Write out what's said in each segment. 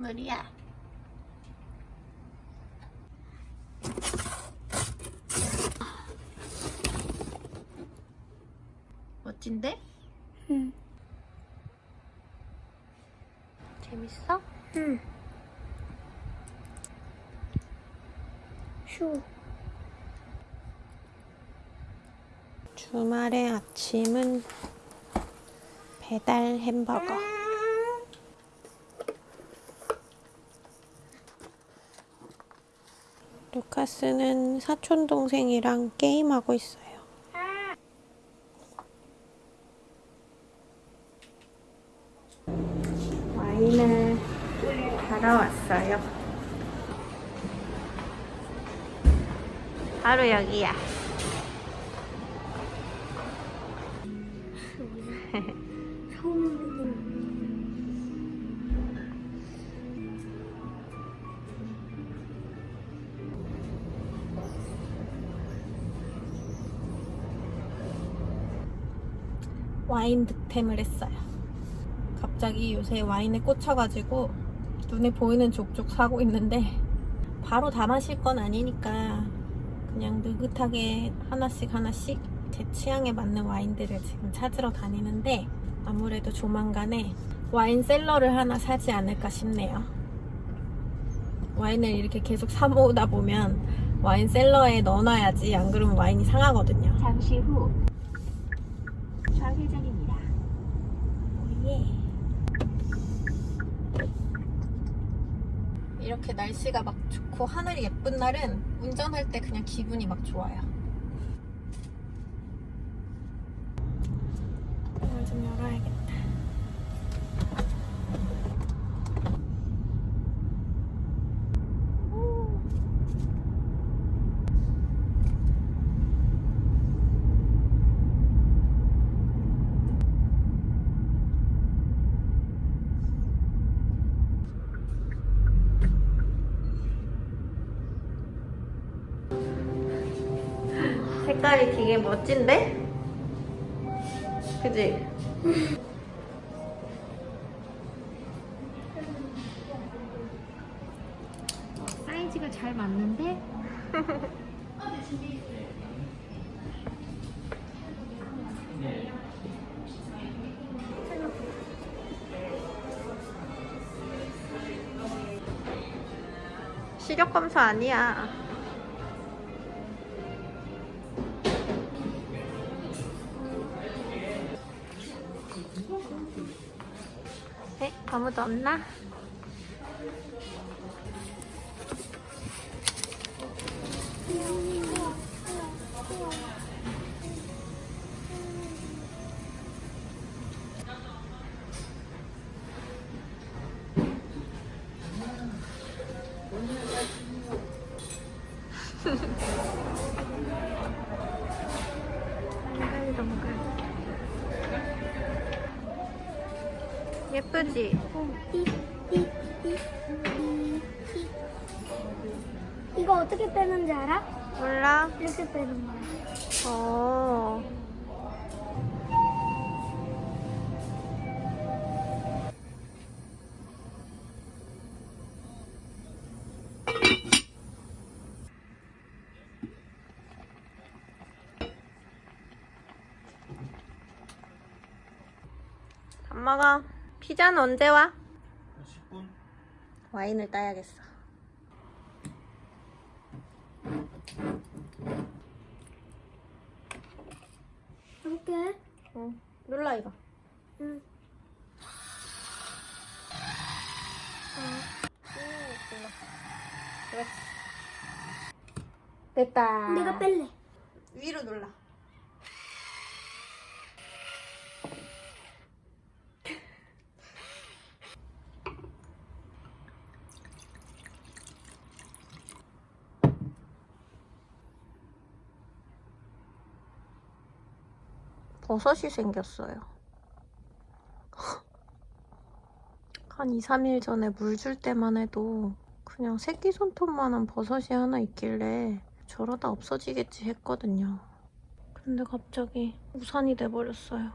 물이야. 멋진데? 응. 재밌어? 응. 휴. 주말의 아침은 배달 햄버거. 루카스는 사촌 동생이랑 게임하고 있어요. 와인을 갈아왔어요. 바로 여기야. 와인 득템을 했어요. 갑자기 요새 와인에 꽂혀가지고 눈에 보이는 족족 사고 있는데 바로 다 마실 건 아니니까 그냥 느긋하게 하나씩 하나씩 제 취향에 맞는 와인들을 지금 찾으러 다니는데 아무래도 조만간에 와인 셀러를 하나 사지 않을까 싶네요. 와인을 이렇게 계속 사 모으다 보면 와인 셀러에 넣어놔야지 안 그러면 와인이 상하거든요. 잠시 후 좌회전입니다. 예. 이렇게 날씨가 막 좋고 하늘이 예쁜 날은 운전할 때 그냥 기분이 막 좋아요. 문을 좀 열어야겠다. 되게 멋진데? 그지? 사이즈가 잘 맞는데 시력 검사 아니야. 에? 아 예쁘지? 이거 어떻게 빼는지 알아? 몰라? 이렇게 빼는 거야. 어. 밥 먹어. 피자는 언제 와? 10분? 와인을 따야겠어. 이렇게? 응. 눌러 이거. 응. 그렇지. 됐다. 내가 뺄래. 위로 눌러. 버섯이 생겼어요. 한 2, 3일 전에 물 줄 때만 해도 그냥 새끼손톱만한 버섯이 하나 있길래 저러다 없어지겠지 했거든요. 근데 갑자기 우산이 돼버렸어요.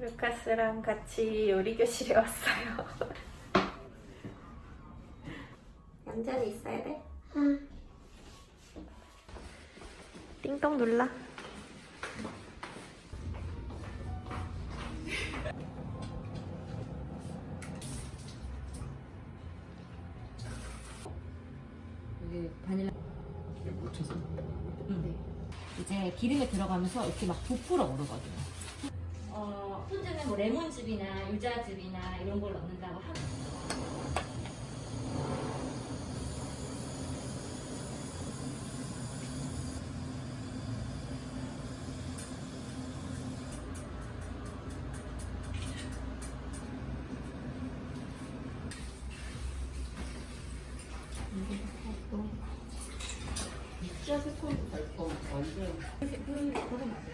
루카스랑 같이 요리 교실에 왔어요. 얌전히 있어야 돼. 응. 띵동 눌러. 여기 바닐라 묻혀서 네. 이제 기름에 들어가면서 이렇게 막 부풀어 오르거든요. 어, 훈제는 뭐 레몬즙이나 유자즙이나 이런 걸 넣는다고 하면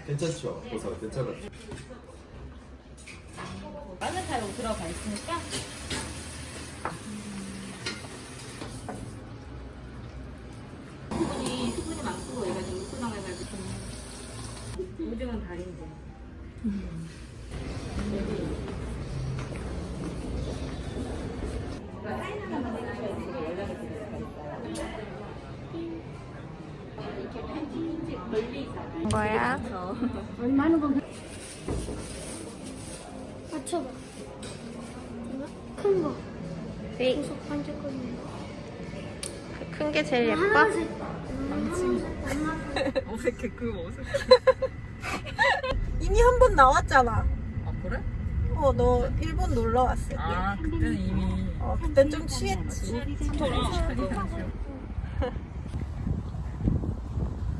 괜찮죠? 버섯 괜찮았죠? 마늘타로 들어가 있으니까 수분이 수분이 많고 얘가 좀 우크당해가지고 오징어는 다른데 거야? 얼마나 건 맞춰봐. 큰 거. 네. 계속 반짝거리는 거. 큰게 제일 예뻐? 음, 하나씩. 어색해 그 어색해 이미 한 번 나왔잖아. 아 그래? 어, 너 일본 놀러 왔을 때. 아 그때는 이미 어, 그때 좀 취했지.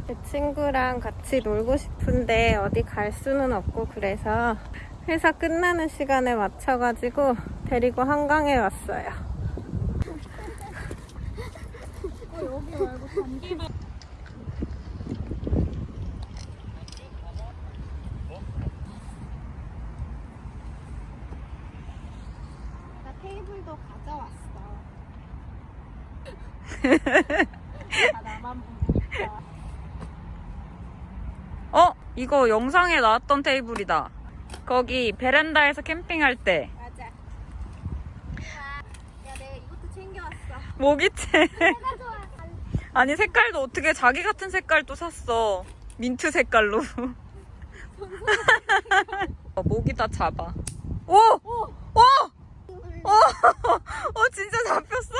제 친구랑 같이 놀고 싶은데 어디 갈 수는 없고 그래서 회사 끝나는 시간에 맞춰가지고 데리고 한강에 왔어요. 나 테이블도 가져왔어. 다 나만 보니까. 어? 이거 영상에 나왔던 테이블이다. 거기 베란다에서 캠핑할 때 맞아. 야, 내가 이것도 챙겨왔어. 모기채. 아니 색깔도 어떻게 자기 같은 색깔 또 샀어. 민트 색깔로. 어, 모기 다 잡아. 오! 오! 오! 어, 어, 진짜 잡혔어?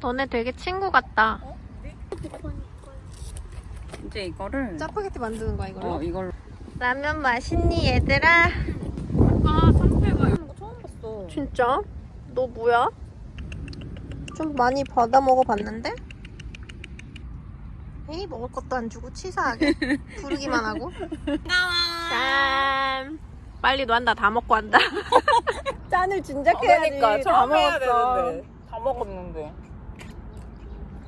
너네 되게 친구 같다. 이제 이거를 짜파게티 만드는 거야, 이걸로? 어, 이걸로 라면 맛있니, 얘들아? 아, 상태가 이런 거 처음 봤어. 진짜? 너 뭐야? 좀 많이 받아 먹어봤는데? 에이 먹을 것도 안 주고 치사하게 부르기만 하고 짠 빨리 너한다 다 먹고 한다 짠을 진작해야지 그러니까 다 먹었어. 다 먹었는데.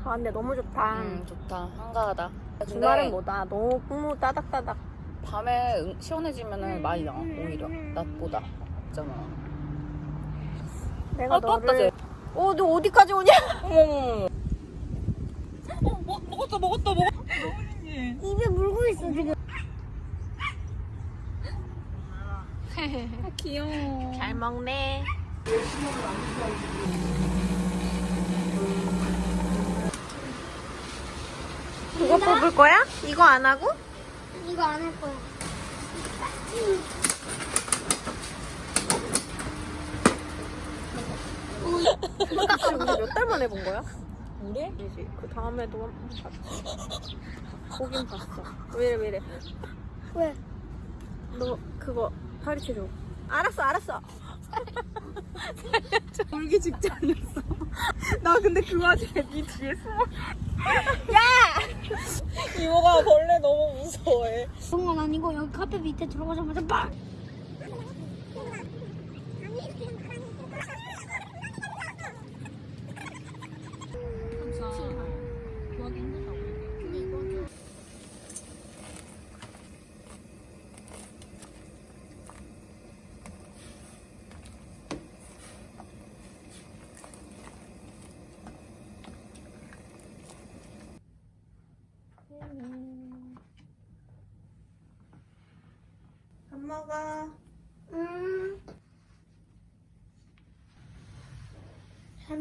아 근데 너무 좋다 음, 좋다. 한가하다. 주말은 뭐다 너무 풍무 따닥따닥 밤에 응- 시원해지면은 많이 나 오히려 낮보다 있잖아. 내가 아, 또 왔다, 너를 어, 너 어디까지 오냐? 어머. 어, 먹, 먹었다 먹었다 먹었다. 입에 물고 있어 지금. 귀여워. 잘 먹네 그거 뽑을 거야? 이거 안 하고? 이거 안 할 거야. 우리 몇 달 만에 본 거야? 우리? 아니지. 그 다음에도 한번 봤어. 보긴 봤어. 왜래 왜래? 왜? 너 그거 파리채 줘. 알았어 알았어. 울기 직전이었어. 나 근데 그 와중에 네 뒤에 숨어. 야! 이모가 벌레 너무 무서워해. 그런 건 아니고 여기 카페 밑에 들어가자마자 빡. 근데 이거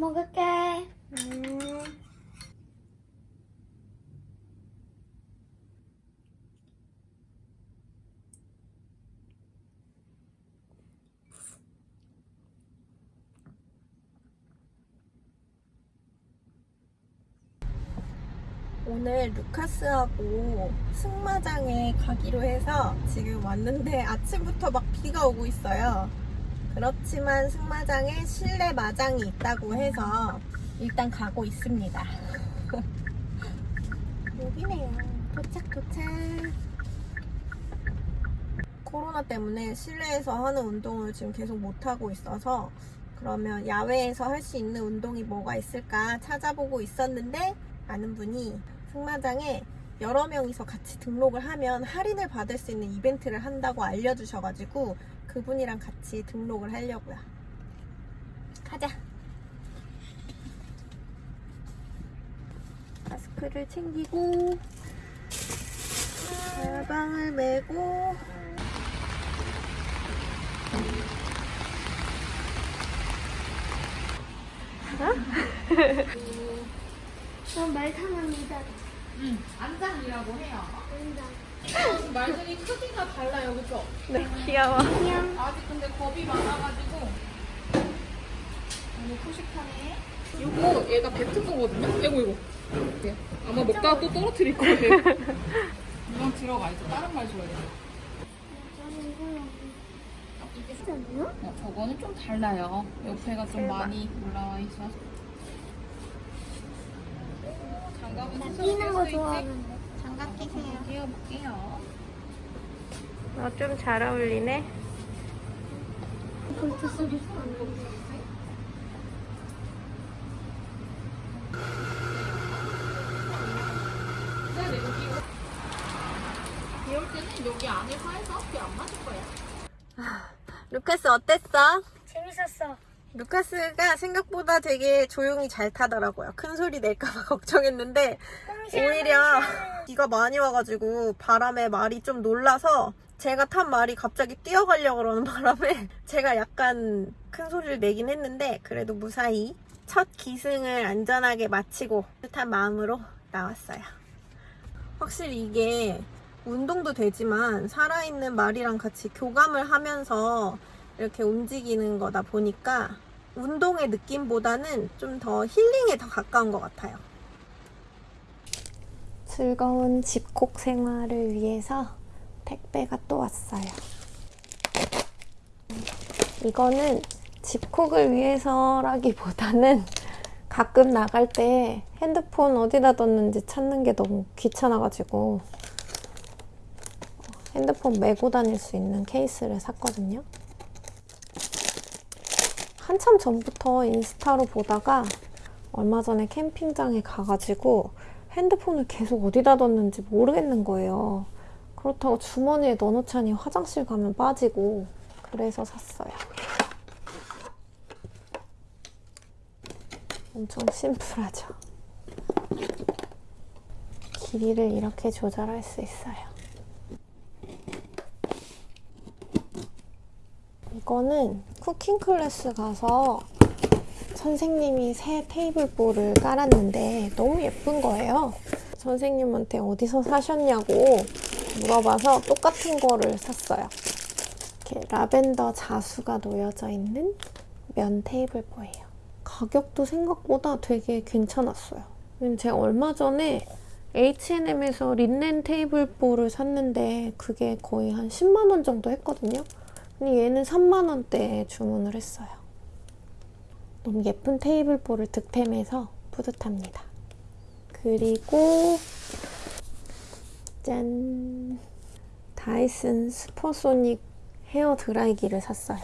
먹을게. 음. 오늘 루카스하고 승마장에 가기로 해서 지금 왔는데 아침부터 막 비가 오고 있어요. 그렇지만 승마장에 실내 마장이 있다고 해서 일단 가고 있습니다. 여기네요. 도착 도착. 코로나 때문에 실내에서 하는 운동을 지금 계속 못 하고 있어서 그러면 야외에서 할 수 있는 운동이 뭐가 있을까 찾아보고 있었는데 아는 분이 승마장에 여러 명이서 같이 등록을 하면 할인을 받을 수 있는 이벤트를 한다고 알려주셔가지고 그분이랑 같이 등록을 하려고요. 가자. 마스크를 챙기고 가방을 메고 저말 타납니다. 안장이라고 해요. 말들이 크기가 달라요, 그죠? 네, 귀여워. 아직 근데 겁이 많아가지고 너무 푸식하네. 이거 얘가 뱉은 거거든요? 이거 이거. 이렇게. 아마 먹다가 또 떨어뜨릴 거예요. 이건 들어가 있어. 다른 말 줘야 돼. 어, 저거는 좀 달라요. 옆에가 좀 많이 올라와 있어서. 장갑은 끼는 거 좋아하는데. 장갑 끼세요. 끼워볼게요. 어, 좀잘 어울리네. 볼트 소리. 이럴 때는 여기 안에 화해서 앞이 안 맞을 거야. 루카스 어땠어? 재밌었어. 루카스가 생각보다 되게 조용히 잘 타더라고요. 큰 소리 낼까봐 걱정했는데 오히려 비가 많이 와가지고 바람에 말이 좀 놀라서 제가 탄 말이 갑자기 뛰어가려고 그러는 바람에 제가 약간 큰 소리를 내긴 했는데 그래도 무사히 첫 기승을 안전하게 마치고 뜻한 마음으로 나왔어요. 확실히 이게 운동도 되지만 살아있는 말이랑 같이 교감을 하면서 이렇게 움직이는 거다 보니까 운동의 느낌보다는 좀 더 힐링에 더 가까운 것 같아요. 즐거운 집콕 생활을 위해서 택배가 또 왔어요. 이거는 집콕을 위해서라기보다는 가끔 나갈 때 핸드폰 어디다 뒀는지 찾는 게 너무 귀찮아가지고 핸드폰 메고 다닐 수 있는 케이스를 샀거든요. 한참 전부터 인스타로 보다가 얼마 전에 캠핑장에 가가지고 핸드폰을 계속 어디다 뒀는지 모르겠는 거예요. 그렇다고 주머니에 넣어놓자니 화장실 가면 빠지고 그래서 샀어요. 엄청 심플하죠. 길이를 이렇게 조절할 수 있어요. 이거는 쿠킹 클래스 가서 선생님이 새 테이블보를 깔았는데 너무 예쁜 거예요. 선생님한테 어디서 사셨냐고 물어봐서 똑같은 거를 샀어요. 이렇게 라벤더 자수가 놓여져 있는 면 테이블보예요. 가격도 생각보다 되게 괜찮았어요. 제가 얼마 전에 H&M에서 린넨 테이블보를 샀는데 그게 거의 한 10만 원 정도 했거든요. 근데 얘는 3만 원대에 주문을 했어요. 너무 예쁜 테이블보를 득템해서 뿌듯합니다. 그리고 짠! 다이슨 슈퍼소닉 헤어 드라이기를 샀어요.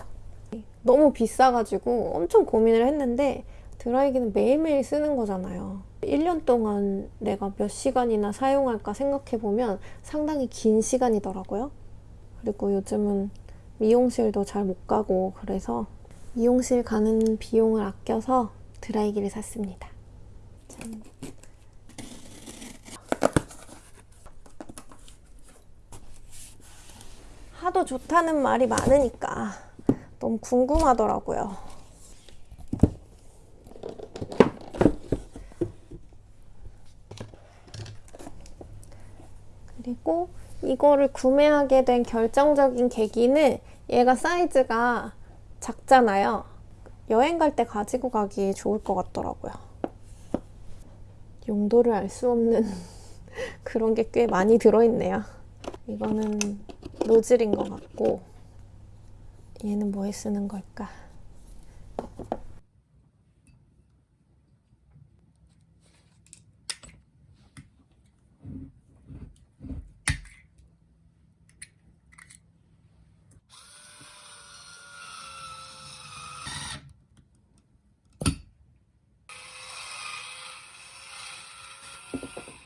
너무 비싸가지고 엄청 고민을 했는데 드라이기는 매일매일 쓰는 거잖아요. 1년 동안 내가 몇 시간이나 사용할까 생각해보면 상당히 긴 시간이더라고요. 그리고 요즘은 미용실도 잘 못 가고 그래서 미용실 가는 비용을 아껴서 드라이기를 샀습니다. 짠. 하도 좋다는 말이 많으니까 너무 궁금하더라고요. 그리고 이거를 구매하게 된 결정적인 계기는 얘가 사이즈가 작잖아요. 여행 갈 때 가지고 가기 좋을 것 같더라고요. 용도를 알 수 없는 그런 게 꽤 많이 들어있네요. 이거는 노즐인 것 같고 얘는 뭐에 쓰는 걸까? you